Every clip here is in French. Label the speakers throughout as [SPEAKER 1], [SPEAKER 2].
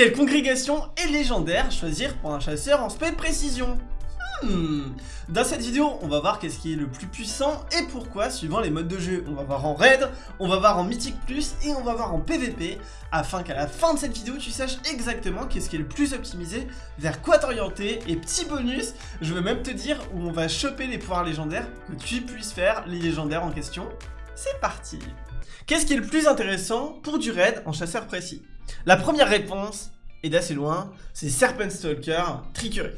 [SPEAKER 1] Quelle congrégation est légendaire choisir pour un chasseur en spé précision Hmm. Dans cette vidéo, on va voir qu'est-ce qui est le plus puissant et pourquoi suivant les modes de jeu. On va voir en raid, on va voir en mythique plus et on va voir en PVP afin qu'à la fin de cette vidéo, tu saches exactement qu'est-ce qui est le plus optimisé, vers quoi t'orienter et petit bonus, je veux même te dire où on va choper les pouvoirs légendaires que tu puisses faire les légendaires en question. C'est parti Qu'est-ce qui est le plus intéressant pour du raid en chasseur précis? La première réponse, et d'assez loin, c'est Serpent Stalker Trickery.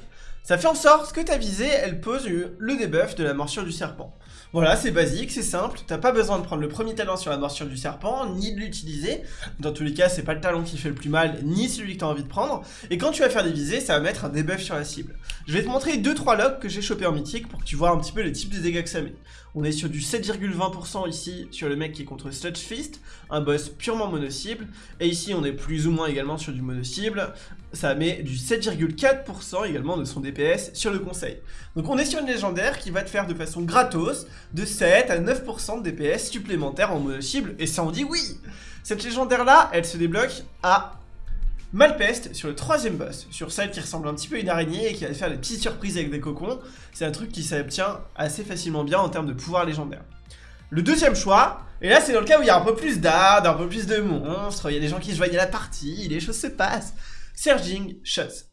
[SPEAKER 1] Ça fait en sorte que ta visée, elle pose le debuff de la morsure du serpent. Voilà, c'est basique, c'est simple, t'as pas besoin de prendre le premier talent sur la morsure du serpent, ni de l'utiliser. Dans tous les cas, c'est pas le talent qui fait le plus mal, ni celui que t'as envie de prendre. Et quand tu vas faire des visées, ça va mettre un debuff sur la cible. Je vais te montrer 2-3 logs que j'ai chopé en mythique pour que tu vois un petit peu les types de dégâts que ça met. On est sur du 7,20% ici sur le mec qui est contre Sludge Fist, un boss purement mono-cible. Et ici, on est plus ou moins également sur du mono-cible. Ça met du 7,4% également de son DPS sur le conseil. Donc on est sur une légendaire qui va te faire de façon gratos de 7 à 9% de DPS supplémentaires en mono cible, et ça on dit oui Cette légendaire là, elle se débloque à Malpeste sur le troisième boss, sur celle qui ressemble un petit peu à une araignée et qui va faire des petites surprises avec des cocons. C'est un truc qui s'obtient assez facilement bien en termes de pouvoir légendaire. Le deuxième choix, et là c'est dans le cas où il y a un peu plus d'ardes, un peu plus de monstres, il y a des gens qui se joignent à la partie, les choses se passent. Surging Shots.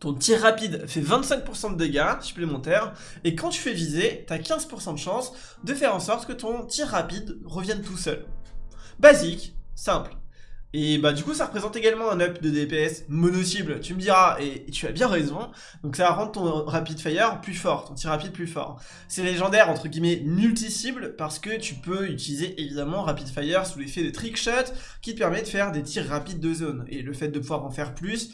[SPEAKER 1] Ton tir rapide fait 25% de dégâts supplémentaires, et quand tu fais viser, t'as 15% de chance de faire en sorte que ton tir rapide revienne tout seul. Basique, simple. Et bah du coup ça représente également un up de DPS mono-cible, tu me diras, et, tu as bien raison, donc ça va rendre ton rapid fire plus fort, ton tir rapide plus fort. C'est légendaire entre guillemets multi-cible parce que tu peux utiliser évidemment rapid fire sous l'effet de trick shot qui te permet de faire des tirs rapides de zone, et le fait de pouvoir en faire plus,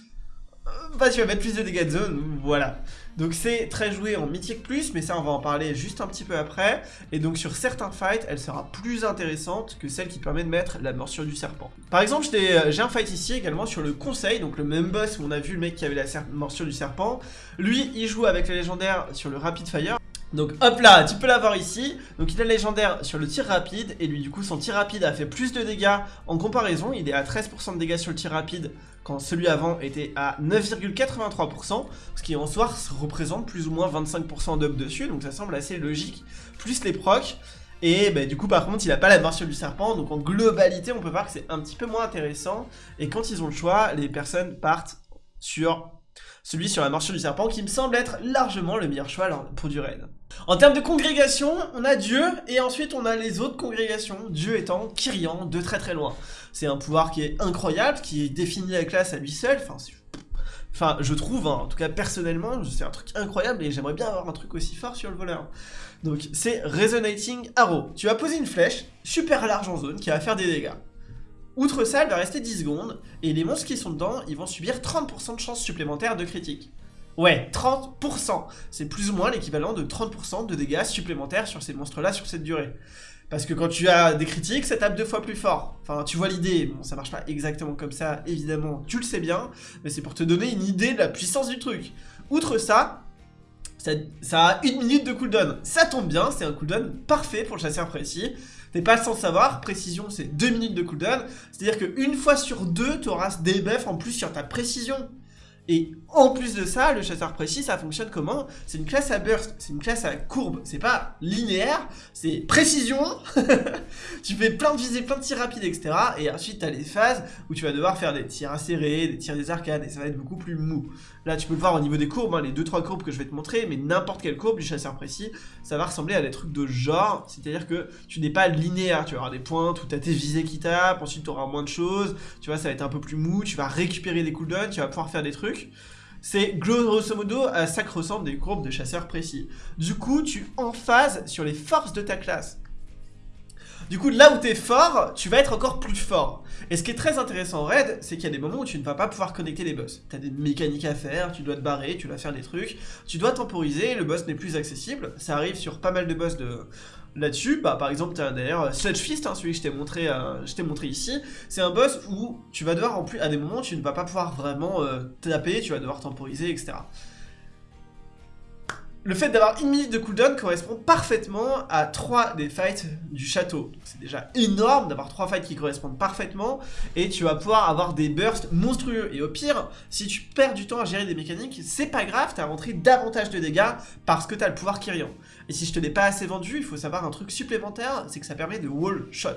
[SPEAKER 1] bah tu vas mettre plus de dégâts de zone, voilà. Donc c'est très joué en mythique plus, mais ça on va en parler juste un petit peu après. Et donc sur certains fights, elle sera plus intéressante que celle qui permet de mettre la morsure du serpent. Par exemple, euh, j'ai un fight ici également sur le conseil, donc le même boss où on a vu le mec qui avait la morsure du serpent. Lui, il joue avec la légendaire sur le rapid fire. Donc hop là, tu peux l'avoir ici. Donc il a légendaire sur le tir rapide et lui du coup son tir rapide a fait plus de dégâts en comparaison. Il est à 13% de dégâts sur le tir rapide quand celui avant était à 9,83%, ce qui en soi représente plus ou moins 25% d'up dessus, donc ça semble assez logique, plus les procs. Et bah, du coup par contre il a pas la morsure du serpent donc en globalité on peut voir que c'est un petit peu moins intéressant et quand ils ont le choix les personnes partent sur celui sur la morsure du serpent qui me semble être largement le meilleur choix pour du raid. En termes de congrégation, on a Dieu, et ensuite on a les autres congrégations, Dieu étant Kyrian de très très loin. C'est un pouvoir qui est incroyable, qui définit la classe à lui seul, enfin, enfin je trouve, hein, en tout cas personnellement, c'est un truc incroyable, et j'aimerais bien avoir un truc aussi fort sur le voleur. Donc c'est Resonating Arrow. Tu vas poser une flèche, super large en zone, qui va faire des dégâts. Outre ça, elle va rester 10 secondes, et les monstres qui sont dedans, ils vont subir 30% de chance supplémentaire de critique. Ouais, 30% C'est plus ou moins l'équivalent de 30% de dégâts supplémentaires sur ces monstres-là sur cette durée. Parce que quand tu as des critiques, ça tape deux fois plus fort. Enfin, tu vois l'idée. Bon, ça marche pas exactement comme ça, évidemment, tu le sais bien, mais c'est pour te donner une idée de la puissance du truc. Outre ça, ça, a une minute de cooldown. Ça tombe bien, c'est un cooldown parfait pour le chasseur précis. T'es pas sans savoir, précision c'est 2 minutes de cooldown, c'est-à-dire qu'une fois sur deux, tu auras des buffs en plus sur ta précision. Et en plus de ça, le chasseur précis, ça fonctionne comment C'est une classe à burst, c'est une classe à courbe, c'est pas linéaire, c'est précision. tu fais plein de visées, plein de tirs rapides, etc. Et ensuite, tu as les phases où tu vas devoir faire des tirs acérés, des tirs des arcades, et ça va être beaucoup plus mou. Là, tu peux le voir au niveau des courbes, hein, les 2-3 courbes que je vais te montrer, mais n'importe quelle courbe du chasseur précis, ça va ressembler à des trucs de genre, c'est-à-dire que tu n'es pas linéaire, tu vas avoir des points où tu as tes visées qui tapent, ensuite tu auras moins de choses, tu vois, ça va être un peu plus mou, tu vas récupérer des cooldowns, tu vas pouvoir faire des trucs. C'est grosso modo, ça ressemble des courbes de chasseurs précis. Du coup, tu en phase sur les forces de ta classe. Du coup, là où t'es fort, tu vas être encore plus fort. Et ce qui est très intéressant en raid, c'est qu'il y a des moments où tu ne vas pas pouvoir connecter les boss. T'as des mécaniques à faire, tu dois te barrer, tu dois faire des trucs, tu dois temporiser, le boss n'est plus accessible. Ça arrive sur pas mal de boss de, là-dessus, bah, par exemple, tu as d'ailleurs Sludge Fist, hein, celui que je t'ai montré, euh, montré ici, c'est un boss où tu vas devoir, en plus, à des moments, tu ne vas pas pouvoir vraiment euh, taper, tu vas devoir temporiser, etc. Le fait d'avoir une minute de cooldown correspond parfaitement à 3 des fights du château. C'est déjà énorme d'avoir 3 fights qui correspondent parfaitement et tu vas pouvoir avoir des bursts monstrueux. Et au pire, si tu perds du temps à gérer des mécaniques, c'est pas grave, t'as rentré davantage de dégâts parce que t'as le pouvoir Kyrian. Et si je te l'ai pas assez vendu, il faut savoir un truc supplémentaire, c'est que ça permet de wall shot.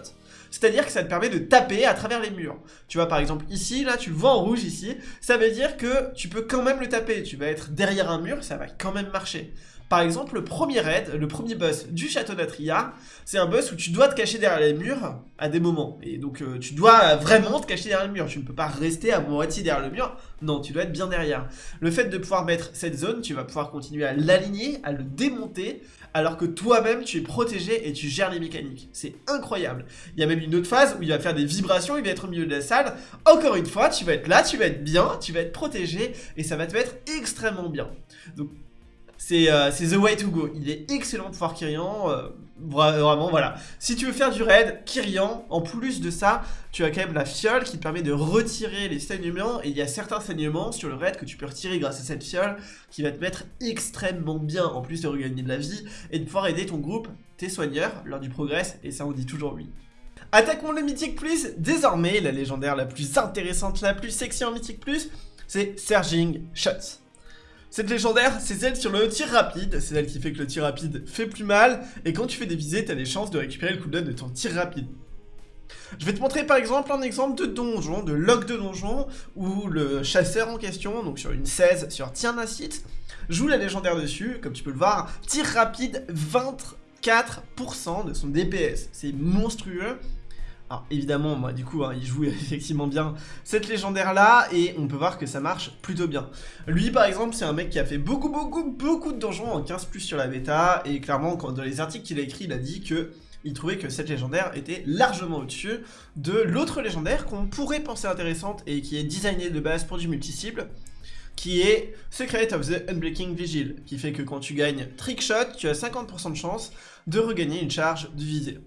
[SPEAKER 1] C'est-à-dire que ça te permet de taper à travers les murs. Tu vois par exemple ici, là tu le vois en rouge ici, ça veut dire que tu peux quand même le taper. Tu vas être derrière un mur, ça va quand même marcher. Par exemple, le premier raid, le premier boss du château d'Atria, c'est un boss où tu dois te cacher derrière les murs à des moments. Et donc, euh, tu dois vraiment te cacher derrière le mur. Tu ne peux pas rester à moitié derrière le mur. Non, tu dois être bien derrière. Le fait de pouvoir mettre cette zone, tu vas pouvoir continuer à l'aligner, à le démonter, alors que toi-même, tu es protégé et tu gères les mécaniques. C'est incroyable. Il y a même une autre phase où il va faire des vibrations, il va être au milieu de la salle. Encore une fois, tu vas être là, tu vas être bien, tu vas être protégé, et ça va te mettre extrêmement bien. Donc, euh, c'est the way to go. Il est excellent pour Kyrian. Euh, vraiment, voilà. Si tu veux faire du raid, Kyrian, en plus de ça, tu as quand même la fiole qui te permet de retirer les saignements. Et il y a certains saignements sur le raid que tu peux retirer grâce à cette fiole qui va te mettre extrêmement bien, en plus de regagner de la vie et de pouvoir aider ton groupe, tes soigneurs, lors du progrès. Et ça, on dit toujours oui. Attaquons le Mythique Plus. Désormais, la légendaire la plus intéressante, la plus sexy en Mythique Plus, c'est Surging Shots. Cette légendaire, c'est celle sur le tir rapide, c'est celle qui fait que le tir rapide fait plus mal, et quand tu fais des visées, t'as des chances de récupérer le cooldown de ton tir rapide. Je vais te montrer par exemple un exemple de donjon, de log de donjon, où le chasseur en question, donc sur une 16 sur Tiernacite, joue la légendaire dessus, comme tu peux le voir, tir rapide 24% de son DPS. C'est monstrueux, alors évidemment, moi du coup, hein, il joue effectivement bien cette légendaire-là, et on peut voir que ça marche plutôt bien. Lui, par exemple, c'est un mec qui a fait beaucoup, beaucoup, beaucoup de donjons en 15+, sur la bêta, et clairement, dans les articles qu'il a écrit, il a dit que il trouvait que cette légendaire était largement au-dessus de l'autre légendaire qu'on pourrait penser intéressante et qui est designée de base pour du multi-cible, qui est Secret of the Unbreaking Vigil, qui fait que quand tu gagnes Trickshot, tu as 50% de chance de regagner une charge de visée.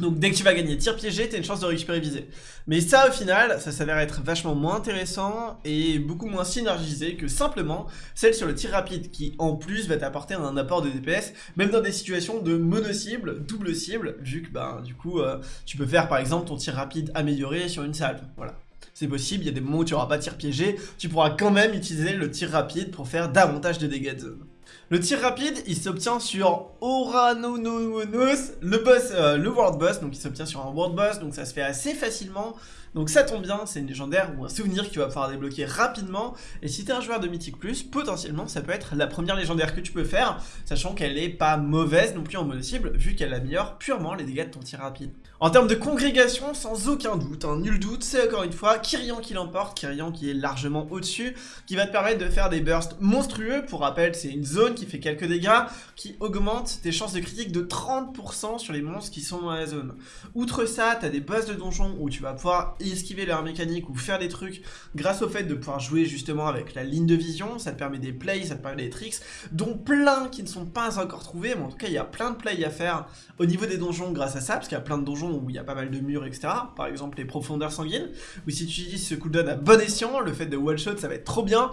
[SPEAKER 1] Donc dès que tu vas gagner tir piégé, t'as une chance de récupérer visée. Mais ça au final, ça s'avère être vachement moins intéressant et beaucoup moins synergisé que simplement celle sur le tir rapide qui en plus va t'apporter un apport de DPS, même dans des situations de mono-cible, double cible, vu que ben, du coup euh, tu peux faire par exemple ton tir rapide amélioré sur une salle. Voilà. C'est possible, il y a des moments où tu n'auras pas tir piégé, tu pourras quand même utiliser le tir rapide pour faire davantage de dégâts de zone. Le tir rapide, il s'obtient sur Oranononos, le boss, euh, le world boss, donc il s'obtient sur un world boss, donc ça se fait assez facilement. Donc ça tombe bien, c'est une légendaire ou un souvenir qui va pouvoir débloquer rapidement. Et si t'es un joueur de Mythic Plus, potentiellement ça peut être la première légendaire que tu peux faire, sachant qu'elle est pas mauvaise non plus en mode cible, vu qu'elle améliore purement les dégâts de ton tir rapide. En termes de congrégation, sans aucun doute, un nul doute, c'est encore une fois Kyrian qui l'emporte, Kyrian qui est largement au-dessus, qui va te permettre de faire des bursts monstrueux. Pour rappel, c'est une zone qui fait quelques dégâts, qui augmente tes chances de critique de 30% sur les monstres qui sont dans la zone. Outre ça, t'as des boss de donjon où tu vas pouvoir esquiver leur mécanique ou faire des trucs grâce au fait de pouvoir jouer justement avec la ligne de vision, ça te permet des plays, ça te permet des tricks, dont plein qui ne sont pas encore trouvés, mais en tout cas il y a plein de plays à faire au niveau des donjons grâce à ça, parce qu'il y a plein de donjons où il y a pas mal de murs, etc. Par exemple les profondeurs sanguines, où si tu utilises ce cooldown à bon escient, le fait de one shot ça va être trop bien,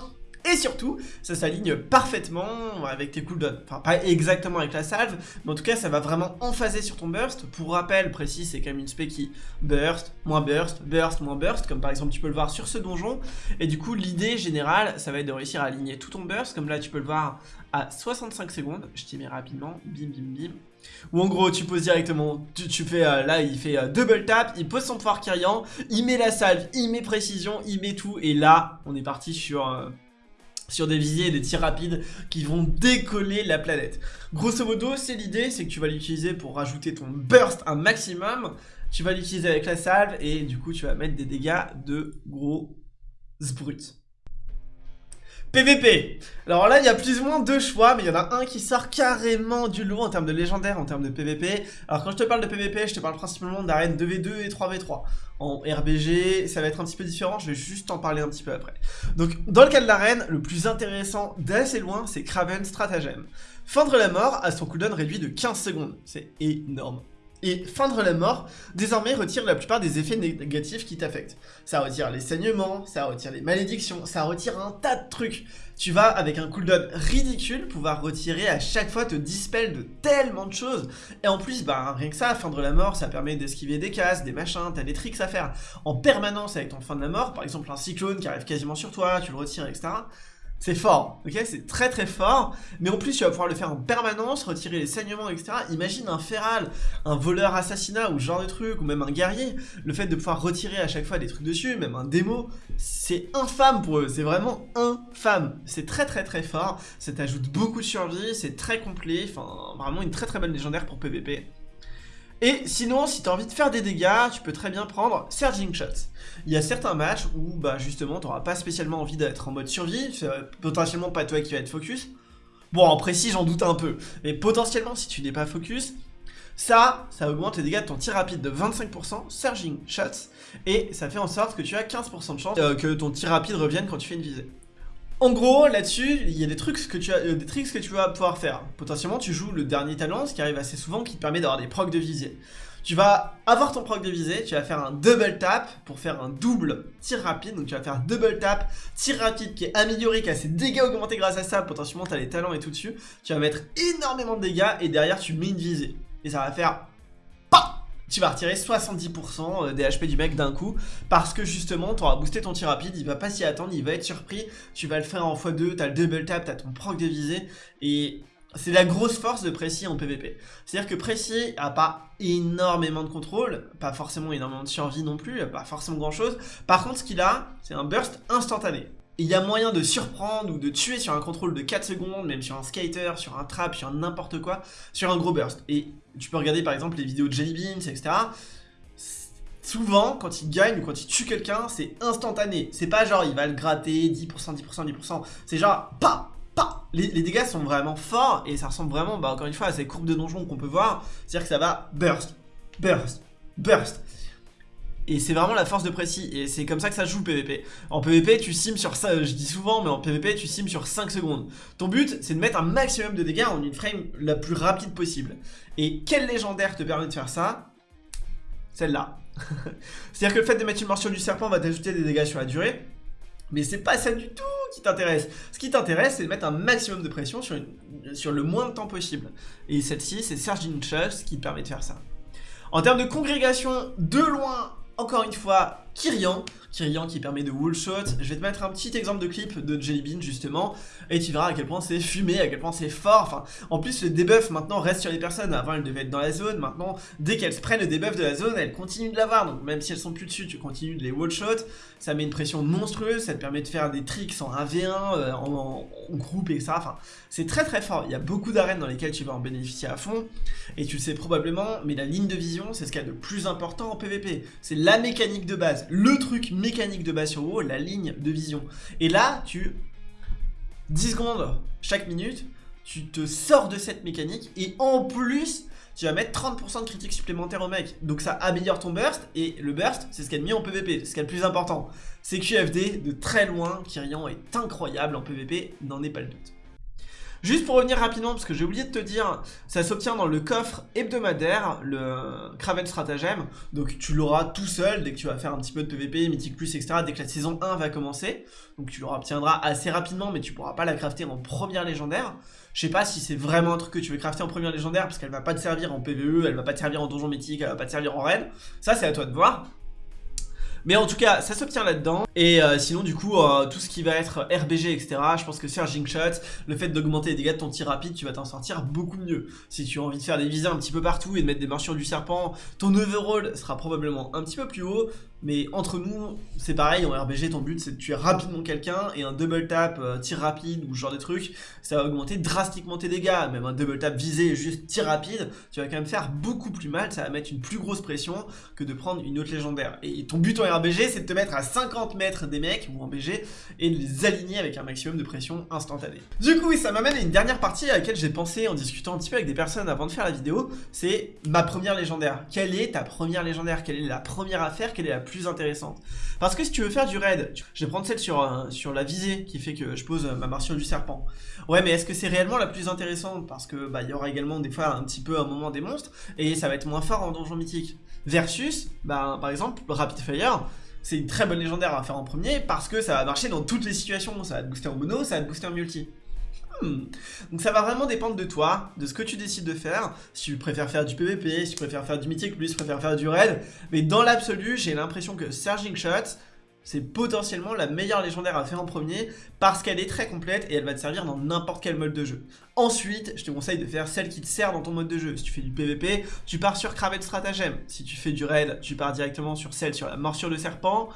[SPEAKER 1] et surtout, ça s'aligne parfaitement avec tes cooldowns. Enfin, pas exactement avec la salve, mais en tout cas, ça va vraiment emphaser sur ton burst. Pour rappel précis, c'est quand même une spé qui burst, moins burst, burst, moins burst, comme par exemple tu peux le voir sur ce donjon. Et du coup, l'idée générale, ça va être de réussir à aligner tout ton burst, comme là tu peux le voir à 65 secondes. Je t'y mets rapidement, bim bim bim. Ou en gros, tu poses directement, tu, fais, euh, là il fait euh, double tap, il pose son pouvoir Kyrian, il met la salve, il met précision, il met tout, et là, on est parti sur... Euh, sur des visées et des tirs rapides qui vont décoller la planète. Grosso modo, c'est l'idée, c'est que tu vas l'utiliser pour rajouter ton burst un maximum, tu vas l'utiliser avec la salve et du coup tu vas mettre des dégâts de gros brut. PVP Alors là, il y a plus ou moins deux choix, mais il y en a un qui sort carrément du lot en termes de légendaire, en termes de PVP. Alors quand je te parle de PVP, je te parle principalement d'arènes 2v2 et 3v3. En RBG, ça va être un petit peu différent, je vais juste en parler un petit peu après. Donc, dans le cas de l'arène, le plus intéressant d'assez loin, c'est Craven Stratagem. Feindre la mort a son cooldown réduit de 15 secondes, c'est énorme Et feindre la mort, désormais retire la plupart des effets négatifs qui t'affectent. Ça retire les saignements, ça retire les malédictions, ça retire un tas de trucs. Tu vas, avec un cooldown ridicule, pouvoir retirer à chaque fois, te dispel de tellement de choses. Et en plus, bah rien que ça, feindre la mort, ça permet d'esquiver des cases, des machins, t'as des tricks à faire en permanence avec ton fin de la mort. Par exemple, un cyclone qui arrive quasiment sur toi, tu le retires, etc. C'est fort, ok C'est très très fort, mais en plus tu vas pouvoir le faire en permanence, retirer les saignements, etc. Imagine un feral, un voleur assassinat ou ce genre de truc, ou même un guerrier, le fait de pouvoir retirer à chaque fois des trucs dessus, même un démo, c'est infâme pour eux, c'est vraiment infâme. C'est très très très fort, ça t'ajoute beaucoup de survie, c'est très complet, enfin vraiment une très très bonne légendaire pour PVP. Et sinon, si tu as envie de faire des dégâts, tu peux très bien prendre Surging Shots. Il y a certains matchs où bah, justement tu n'auras pas spécialement envie d'être en mode survie, c'est potentiellement pas toi qui va être focus. Bon, en précis, j'en doute un peu, mais potentiellement, si tu n'es pas focus, ça, ça augmente les dégâts de ton tir rapide de 25%, Surging Shots, et ça fait en sorte que tu as 15% de chance euh, que ton tir rapide revienne quand tu fais une visée. En gros, là-dessus, il y a des trucs, que tu as, euh, tricks que tu vas pouvoir faire. Potentiellement, tu joues le dernier talent, ce qui arrive assez souvent, qui te permet d'avoir des procs de visée. Tu vas avoir ton proc de visée, tu vas faire un double tap pour faire un double tir rapide. Donc tu vas faire double tap, tir rapide qui est amélioré, qui a ses dégâts augmentés grâce à ça. Potentiellement, tu as les talents et tout dessus. Tu vas mettre énormément de dégâts et derrière, tu mets une visée. Et ça va faire tu vas retirer 70% euh, des HP du mec d'un coup parce que justement tu auras boosté ton tir rapide, il va pas s'y attendre, il va être surpris, tu vas le faire en x2, t'as le double tap, t'as ton proc de visée et c'est la grosse force de Précis en PvP. C'est-à-dire que Précis a pas énormément de contrôle, pas forcément énormément de survie non plus, pas forcément grand chose. Par contre ce qu'il a, c'est un burst instantané il y a moyen de surprendre ou de tuer sur un contrôle de 4 secondes, même sur un skater, sur un trap, sur n'importe quoi, sur un gros burst. Et tu peux regarder par exemple les vidéos de Jelly Beans, etc. Souvent, quand il gagne ou quand il tue quelqu'un, c'est instantané. C'est pas genre il va le gratter 10%, 10%, 10%. C'est genre pas, pas. Les, les, dégâts sont vraiment forts et ça ressemble vraiment, bah, encore une fois, à ces courbes de donjon qu'on peut voir. C'est-à-dire que ça va burst, burst, burst. Et c'est vraiment la force de précis, et c'est comme ça que ça joue le PVP. En PVP, tu sims sur ça, je dis souvent, mais en PVP, tu sims sur 5 secondes. Ton but, c'est de mettre un maximum de dégâts en une frame la plus rapide possible. Et quel légendaire te permet de faire ça? Celle-là. C'est-à-dire que le fait de mettre une morsure du serpent va t'ajouter des dégâts sur la durée, mais c'est pas ça du tout qui t'intéresse. Ce qui t'intéresse, c'est de mettre un maximum de pression sur, sur le moins de temps possible. Et celle-ci, c'est Serge Chess qui te permet de faire ça. En termes de congrégation, de loin, encore une fois, Kyrian, Kyrian qui permet de wall shot. Je vais te mettre un petit exemple de clip de Jelly Bean justement, et tu verras à quel point c'est fumé, à quel point c'est fort. Enfin, en plus le debuff maintenant reste sur les personnes. Avant elles devaient être dans la zone, maintenant dès qu'elles prennent le debuff de la zone, elles continuent de l'avoir. Donc même si elles sont plus dessus, tu continues de les wall shot. Ça met une pression monstrueuse, ça te permet de faire des tricks en 1v1, euh, en, groupe et ça. Enfin, c'est très très fort. Il y a beaucoup d'arènes dans lesquelles tu vas en bénéficier à fond, et tu le sais probablement. Mais la ligne de vision, c'est ce qu'il y a de plus important en PvP. C'est la mécanique de base le truc mécanique de base sur WoW, la ligne de vision. Et là, tu... 10 secondes chaque minute, tu te sors de cette mécanique et en plus, tu vas mettre 30% de critique supplémentaire au mec. Donc ça améliore ton burst et le burst, c'est ce qu'il y a de mieux en PvP, ce qui est le plus important. C'est QFD de très loin, Kyrian est incroyable en PvP, n'en est pas le doute. Juste pour revenir rapidement, parce que j'ai oublié de te dire, ça s'obtient dans le coffre hebdomadaire, le Craven Stratagem. Donc tu l'auras tout seul dès que tu vas faire un petit peu de PVP, Mythic Plus, etc. Dès que la saison 1 va commencer. Donc tu l'obtiendras assez rapidement, mais tu pourras pas la crafter en première légendaire. Je sais pas si c'est vraiment un truc que tu veux crafter en première légendaire, parce qu'elle va pas te servir en PVE, elle va pas te servir en donjon mythique, elle va pas te servir en raid. Ça c'est à toi de voir. Mais en tout cas, ça s'obtient là-dedans. Et euh, sinon, du coup, euh, tout ce qui va être RBG, etc., je pense que Surging Shot, le fait d'augmenter les dégâts de ton tir rapide, tu vas t'en sortir beaucoup mieux. Si tu as envie de faire des visées un petit peu partout et de mettre des morsures du serpent, ton overall sera probablement un petit peu plus haut. Mais entre nous, c'est pareil, en RBG, ton but c'est de tuer rapidement quelqu'un et un double tap, euh, tir rapide ou ce genre de truc, ça va augmenter drastiquement tes dégâts. Même un double tap visé juste tir rapide, tu vas quand même faire beaucoup plus mal, ça va mettre une plus grosse pression que de prendre une autre légendaire. Et ton but en RBG, c'est de te mettre à 50 mètres des mecs ou en BG et de les aligner avec un maximum de pression instantanée. Du coup, ça m'amène à une dernière partie à laquelle j'ai pensé en discutant un petit peu avec des personnes avant de faire la vidéo, c'est ma première légendaire. Quelle est ta première légendaire? Quelle est la première affaire? Quelle est la intéressante. Parce que si tu veux faire du raid, je vais prendre celle sur, euh, sur la visée qui fait que je pose ma morsure du serpent. Ouais, mais est-ce que c'est réellement la plus intéressante? Parce que bah il y aura également des fois un petit peu un moment des monstres et ça va être moins fort en donjon mythique. Versus, bah par exemple, Rapid Fire, c'est une très bonne légendaire à faire en premier parce que ça va marcher dans toutes les situations. Ça va te booster en mono, ça va te booster en multi. Hmm. Donc ça va vraiment dépendre de toi, de ce que tu décides de faire. Si tu préfères faire du PVP, si tu préfères faire du mythique, lui, si tu préfères faire du raid. Mais dans l'absolu, j'ai l'impression que Surging Shot, c'est potentiellement la meilleure légendaire à faire en premier parce qu'elle est très complète et elle va te servir dans n'importe quel mode de jeu. Ensuite, je te conseille de faire celle qui te sert dans ton mode de jeu. Si tu fais du PVP, tu pars sur Craven Stratagem. Si tu fais du raid, tu pars directement sur celle sur la morsure de serpent.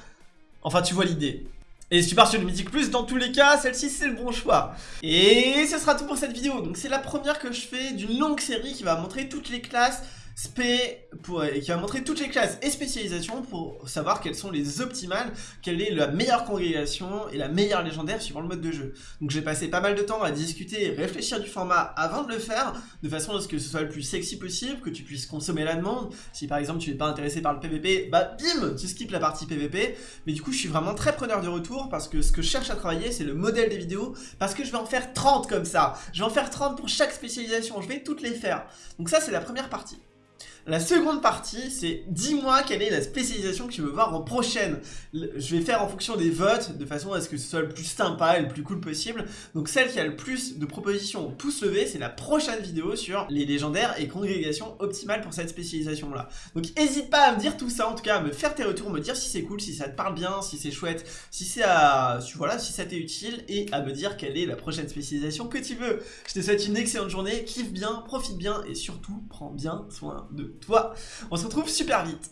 [SPEAKER 1] Enfin, tu vois l'idée. Et si tu pars sur le Mythic Plus, dans tous les cas, celle-ci c'est le bon choix. Et ce sera tout pour cette vidéo. Donc c'est la première que je fais d'une longue série qui va montrer toutes les classes spé pour, qui va montrer toutes les classes et spécialisations pour savoir quelles sont les optimales, quelle est la meilleure congrégation et la meilleure légendaire suivant le mode de jeu. Donc j'ai passé pas mal de temps à discuter et réfléchir du format avant de le faire, de façon à ce que ce soit le plus sexy possible, que tu puisses consommer la demande. Si par exemple tu n'es pas intéressé par le PVP, bah bim, tu skips la partie PVP. Mais du coup je suis vraiment très preneur de retour parce que ce que je cherche à travailler c'est le modèle des vidéos, parce que je vais en faire 30 comme ça. Je vais en faire 30 pour chaque spécialisation, je vais toutes les faire. Donc ça c'est la première partie. La seconde partie, c'est dis-moi quelle est la spécialisation que tu veux voir en prochaine. Je vais faire en fonction des votes, de façon à ce que ce soit le plus sympa et le plus cool possible. Donc celle qui a le plus de propositions tous levés, c'est la prochaine vidéo sur les légendaires et congrégations optimales pour cette spécialisation-là. Donc n'hésite pas à me dire tout ça, en tout cas à me faire tes retours, me dire si c'est cool, si ça te parle bien, si c'est chouette, si c'est à... voilà, si ça t'est utile, et à me dire quelle est la prochaine spécialisation que tu veux. Je te souhaite une excellente journée, kiffe bien, profite bien, et surtout, prends bien soin de toi. On se retrouve super vite.